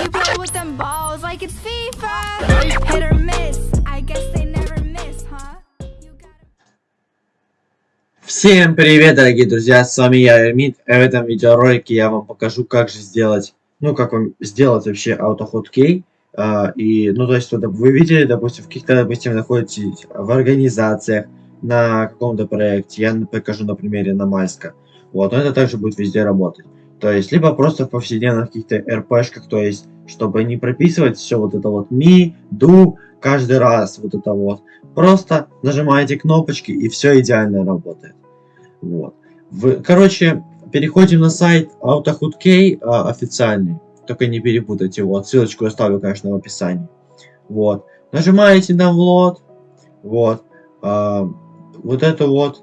You play with them balls like it's FIFA. Hit or miss. I guess they never miss, huh? Всем привет, дорогие друзья, с вами я, Эрмит. В этом видеоролике я вам покажу, как же сделать, ну, как вам сделать вообще AutoHot Key. А, и, ну, то есть, вы видели, допустим, в каких-то, допустим, находитесь в организациях, на каком-то проекте, я покажу на примере на Мальска. Вот, но это также будет везде работать. То есть, либо просто в повседневных каких-то РПшках, то есть, чтобы не прописывать все вот это вот ми, ду, каждый раз вот это вот. Просто нажимаете кнопочки и все идеально работает. Вот. В, короче, переходим на сайт AutoHoodKey а, официальный. Только не перепутайте, вот, ссылочку оставлю, конечно, в описании. Вот. Нажимаете на влот. Вот. А, вот это вот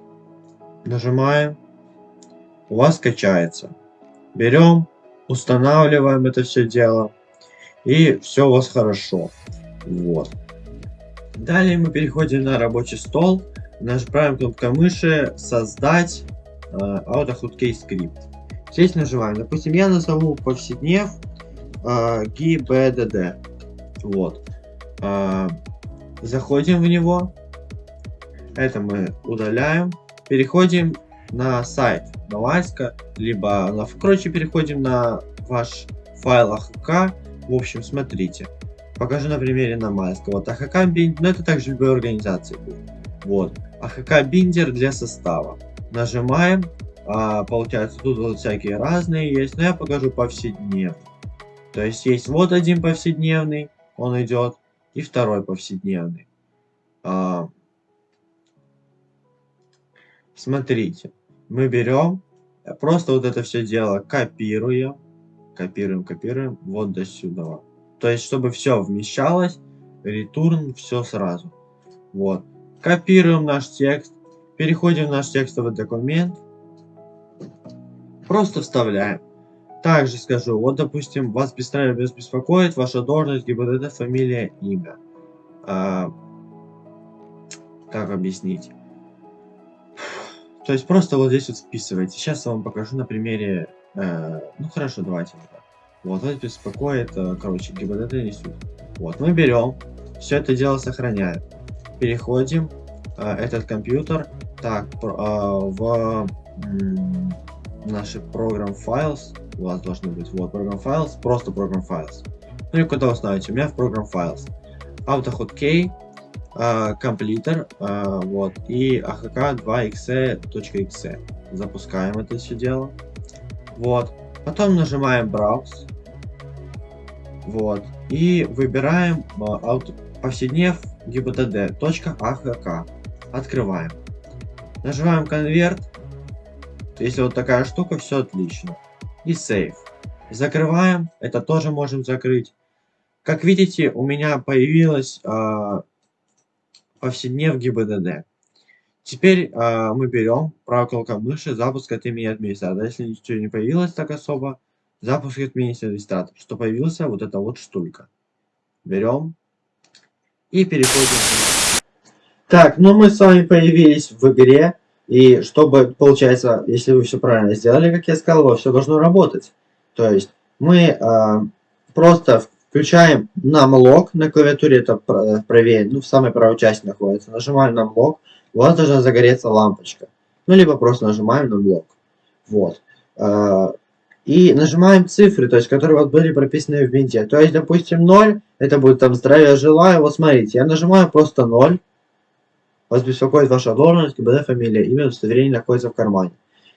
нажимаем, у вас качается. Берем, устанавливаем это все дело, и все у вас хорошо. Вот. Далее мы переходим на рабочий стол, нажимаем кнопкой мыши «Создать э, AutoHotkey скрипт». Здесь нажимаем, допустим, я назову повседнев э, GBDD. Вот. Э, заходим в него, это мы удаляем. Переходим на сайт Навальска, либо на... Короче, переходим на ваш файл АХК. В общем, смотрите. Покажу на примере Навальска. Вот АХК биндер, но это также любой организации будет. Вот. АХК биндер для состава. Нажимаем. А, получается, тут вот всякие разные есть, но я покажу повседневный. То есть есть вот один повседневный, он идет, и второй повседневный. А, Смотрите, мы берем, э, просто вот это все дело копируем, копируем, копируем, вот до сюда. То есть, чтобы все вмещалось, return все сразу. Вот. Копируем наш текст, переходим в наш текстовый документ, просто вставляем. Также скажу, вот допустим, вас беспокоит ваша должность, ГИБДД, фамилия, имя. А, как объяснить? То есть просто вот здесь вот вписываете. Сейчас я вам покажу на примере... Э, ну хорошо, давайте. Вот, вот беспокоит, э, короче, ГИБДД несут. Вот, мы берем, все это дело сохраняем. Переходим, э, этот компьютер, так, э, в э, наши программ files, у вас должны быть, вот, программ files, просто программ files. Ну и куда вы ставите? У меня в программ files. AutoHotkey, комплитер, uh, вот, и AHK 2exe.exe. Запускаем это все дело. Вот. Потом нажимаем Browse. Вот. И выбираем повседнев gbtd.ahk. Открываем. Нажимаем конверт. Если вот такая штука, все отлично. И Save. Закрываем. Это тоже можем закрыть. Как видите, у меня появилась повседнев ГИБДД. Теперь э, мы берем правой кнопкой мыши запуск от имени администратора. Если ничего не появилось так особо, запуск от имени администратора. Что появился вот эта вот штука. Берем и переходим. Так, ну мы с вами появились в игре. И чтобы, получается, если вы все правильно сделали, как я сказал, все должно работать. То есть мы э, просто Включаем numlock на клавиатуре, это правее, ну в самой правой части находится. Нажимаем numlock, у вас должна загореться лампочка. Ну либо просто нажимаем numlock. Вот. А, и нажимаем цифры, то есть которые вот были прописаны в винте. То есть, допустим, 0, это будет там здравия желаю. Вот смотрите, я нажимаю просто 0. Вас беспокоит ваша должность, ГБД, фамилия, имя, удостоверение находится в кармане.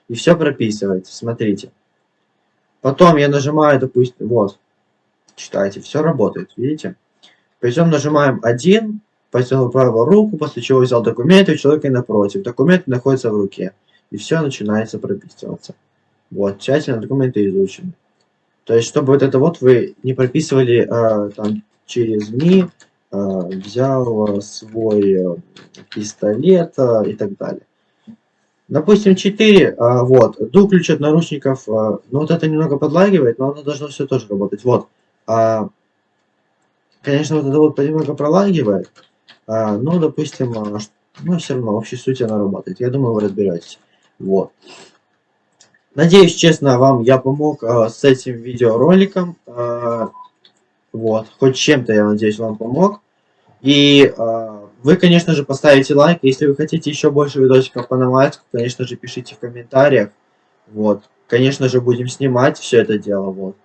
И все прописывается, смотрите. Потом я нажимаю, допустим, вот, читайте, все работает, видите? Причем нажимаем 1, потянул правую руку, после чего взял документы у человека напротив. Документы находятся в руке. И все начинается прописываться. Вот, тщательно документы изучены. То есть, чтобы вот это вот вы не прописывали э, там через МИ, э, взял свой э, пистолет э, и так далее. Допустим, 4, э, вот, ду ключ от наручников, э, ну вот это немного подлагивает, но оно должно все тоже работать. Вот, а, конечно, вот это вот немного пролагивает, а, но, допустим, а, ну, все равно, в общей сути она работает. Я думаю, вы разберетесь. Вот. Надеюсь, честно, вам я помог а, с этим видеороликом. А, Вот, хоть чем-то, я надеюсь, вам помог. И э, вы, конечно же, поставите лайк. Если вы хотите еще больше видосиков по Навальску, конечно же, пишите в комментариях. Вот. Конечно же, будем снимать все это дело. Вот.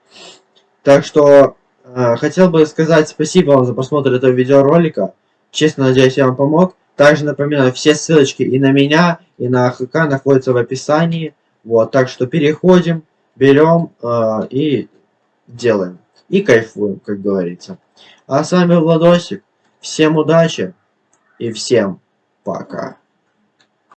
Так что, э, хотел бы сказать спасибо вам за просмотр этого видеоролика. Честно надеюсь, я вам помог. Также напоминаю, все ссылочки и на меня, и на ХК находятся в описании. Вот, так что переходим, берем э, и делаем. И кайфуем, как говорится. А с вами Владосик. Всем удачи и всем пока.